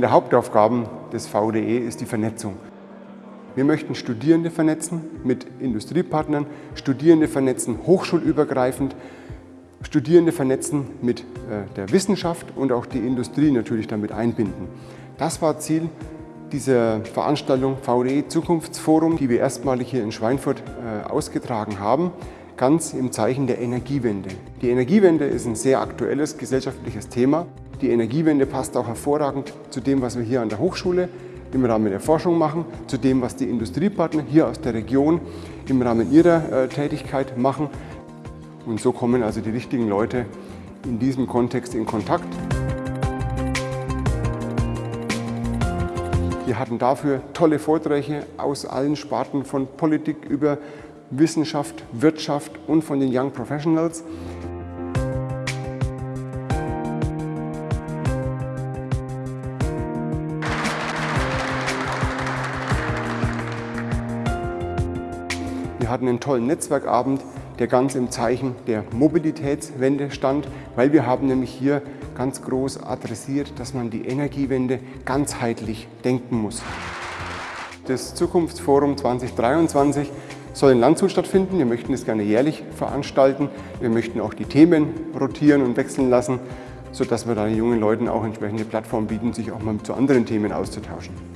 der Hauptaufgaben des VDE ist die Vernetzung. Wir möchten Studierende vernetzen mit Industriepartnern, Studierende vernetzen hochschulübergreifend, Studierende vernetzen mit äh, der Wissenschaft und auch die Industrie natürlich damit einbinden. Das war Ziel dieser Veranstaltung VDE Zukunftsforum, die wir erstmalig hier in Schweinfurt äh, ausgetragen haben, ganz im Zeichen der Energiewende. Die Energiewende ist ein sehr aktuelles gesellschaftliches Thema. Die Energiewende passt auch hervorragend zu dem, was wir hier an der Hochschule im Rahmen der Forschung machen, zu dem, was die Industriepartner hier aus der Region im Rahmen ihrer äh, Tätigkeit machen. Und so kommen also die richtigen Leute in diesem Kontext in Kontakt. Wir hatten dafür tolle Vorträge aus allen Sparten von Politik über Wissenschaft, Wirtschaft und von den Young Professionals. Wir hatten einen tollen Netzwerkabend, der ganz im Zeichen der Mobilitätswende stand, weil wir haben nämlich hier ganz groß adressiert, dass man die Energiewende ganzheitlich denken muss. Das Zukunftsforum 2023 soll in Landshut stattfinden. Wir möchten es gerne jährlich veranstalten. Wir möchten auch die Themen rotieren und wechseln lassen, sodass wir da den jungen Leuten auch entsprechende Plattformen bieten, sich auch mal zu anderen Themen auszutauschen.